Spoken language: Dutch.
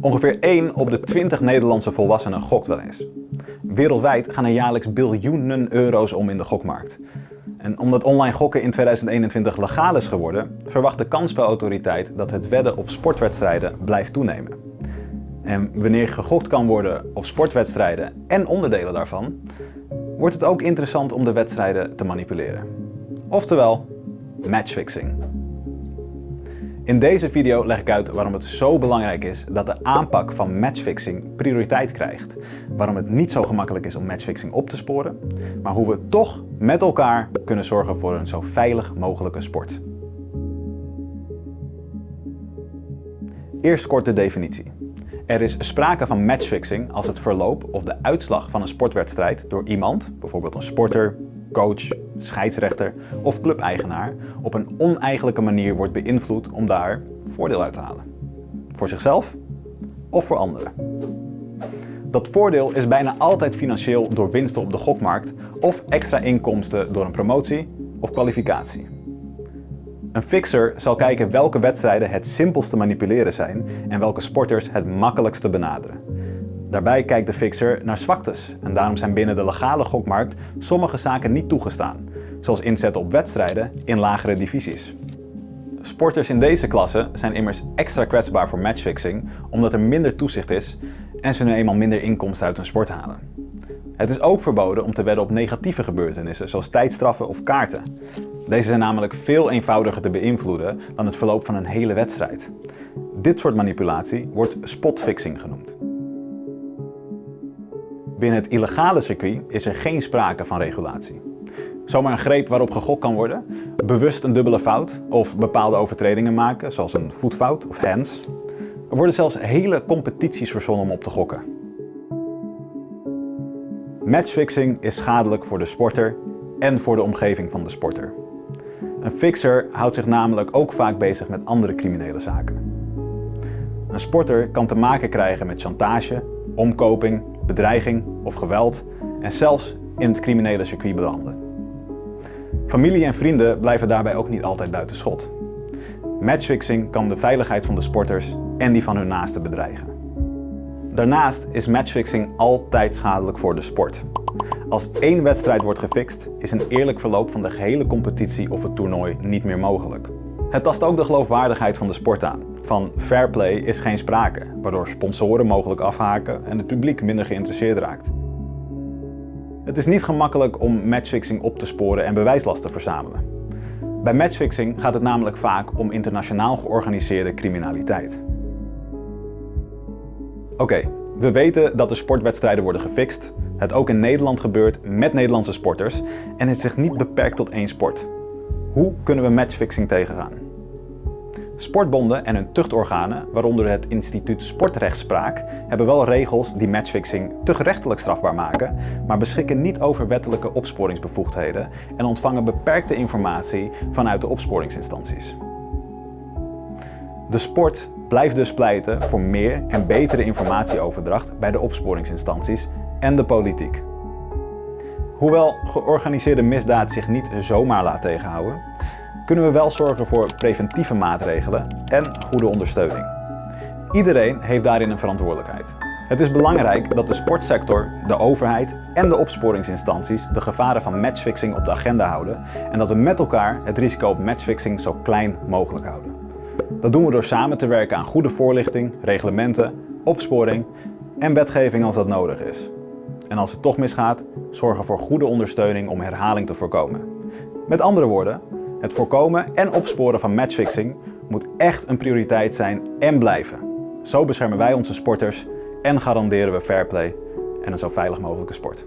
Ongeveer 1 op de 20 Nederlandse volwassenen gokt wel eens. Wereldwijd gaan er jaarlijks biljoenen euro's om in de gokmarkt. En omdat online gokken in 2021 legaal is geworden, verwacht de kansspelautoriteit dat het wedden op sportwedstrijden blijft toenemen. En wanneer gegokt kan worden op sportwedstrijden en onderdelen daarvan, wordt het ook interessant om de wedstrijden te manipuleren. Oftewel, matchfixing. In deze video leg ik uit waarom het zo belangrijk is dat de aanpak van matchfixing prioriteit krijgt. Waarom het niet zo gemakkelijk is om matchfixing op te sporen, maar hoe we toch met elkaar kunnen zorgen voor een zo veilig mogelijke sport. Eerst kort de definitie. Er is sprake van matchfixing als het verloop of de uitslag van een sportwedstrijd door iemand, bijvoorbeeld een sporter, coach, scheidsrechter of clubeigenaar, op een oneigenlijke manier wordt beïnvloed om daar voordeel uit te halen. Voor zichzelf of voor anderen. Dat voordeel is bijna altijd financieel door winsten op de gokmarkt of extra inkomsten door een promotie of kwalificatie. Een fixer zal kijken welke wedstrijden het simpelst te manipuleren zijn en welke sporters het makkelijkst te benaderen. Daarbij kijkt de fixer naar zwaktes en daarom zijn binnen de legale gokmarkt sommige zaken niet toegestaan, zoals inzetten op wedstrijden in lagere divisies. Sporters in deze klasse zijn immers extra kwetsbaar voor matchfixing omdat er minder toezicht is en ze nu eenmaal minder inkomsten uit hun sport halen. Het is ook verboden om te wedden op negatieve gebeurtenissen zoals tijdstraffen of kaarten. Deze zijn namelijk veel eenvoudiger te beïnvloeden dan het verloop van een hele wedstrijd. Dit soort manipulatie wordt spotfixing genoemd. Binnen het illegale circuit is er geen sprake van regulatie. Zomaar een greep waarop gegokt kan worden, bewust een dubbele fout of bepaalde overtredingen maken, zoals een voetfout of hands. Er worden zelfs hele competities verzonnen om op te gokken. Matchfixing is schadelijk voor de sporter en voor de omgeving van de sporter. Een fixer houdt zich namelijk ook vaak bezig met andere criminele zaken. Een sporter kan te maken krijgen met chantage, omkoping, bedreiging of geweld en zelfs in het criminele circuit belanden. Familie en vrienden blijven daarbij ook niet altijd buiten schot. Matchfixing kan de veiligheid van de sporters en die van hun naasten bedreigen. Daarnaast is matchfixing altijd schadelijk voor de sport. Als één wedstrijd wordt gefixt, is een eerlijk verloop van de gehele competitie of het toernooi niet meer mogelijk. Het tast ook de geloofwaardigheid van de sport aan. Van fair play is geen sprake, waardoor sponsoren mogelijk afhaken en het publiek minder geïnteresseerd raakt. Het is niet gemakkelijk om matchfixing op te sporen en bewijslast te verzamelen. Bij matchfixing gaat het namelijk vaak om internationaal georganiseerde criminaliteit. Oké, we weten dat de sportwedstrijden worden gefixt, het ook in Nederland gebeurt met Nederlandse sporters en het zich niet beperkt tot één sport. Hoe kunnen we matchfixing tegengaan? Sportbonden en hun tuchtorganen, waaronder het instituut Sportrechtspraak, hebben wel regels die matchfixing te gerechtelijk strafbaar maken, maar beschikken niet over wettelijke opsporingsbevoegdheden en ontvangen beperkte informatie vanuit de opsporingsinstanties. De sport blijft dus pleiten voor meer en betere informatieoverdracht bij de opsporingsinstanties en de politiek. Hoewel georganiseerde misdaad zich niet zomaar laat tegenhouden, kunnen we wel zorgen voor preventieve maatregelen en goede ondersteuning. Iedereen heeft daarin een verantwoordelijkheid. Het is belangrijk dat de sportsector, de overheid en de opsporingsinstanties de gevaren van matchfixing op de agenda houden en dat we met elkaar het risico op matchfixing zo klein mogelijk houden. Dat doen we door samen te werken aan goede voorlichting, reglementen, opsporing en wetgeving als dat nodig is. En als het toch misgaat, zorgen voor goede ondersteuning om herhaling te voorkomen. Met andere woorden, het voorkomen en opsporen van matchfixing moet echt een prioriteit zijn en blijven. Zo beschermen wij onze sporters en garanderen we fair play en een zo veilig mogelijke sport.